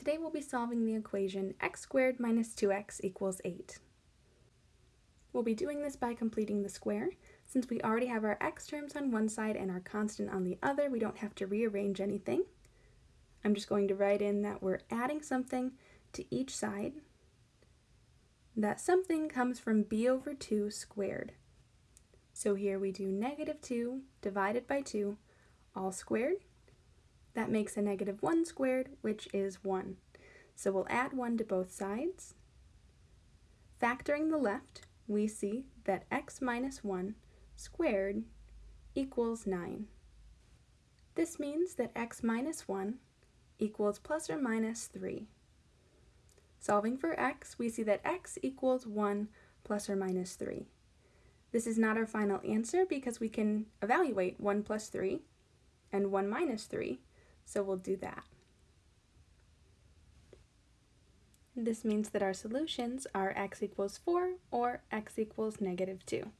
Today we'll be solving the equation x squared minus 2x equals 8. We'll be doing this by completing the square. Since we already have our x terms on one side and our constant on the other, we don't have to rearrange anything. I'm just going to write in that we're adding something to each side. That something comes from b over 2 squared. So here we do negative 2 divided by 2 all squared. That makes a negative 1 squared, which is 1. So we'll add 1 to both sides. Factoring the left, we see that x minus 1 squared equals 9. This means that x minus 1 equals plus or minus 3. Solving for x, we see that x equals 1 plus or minus 3. This is not our final answer because we can evaluate 1 plus 3 and 1 minus 3, so we'll do that. This means that our solutions are x equals 4 or x equals negative 2.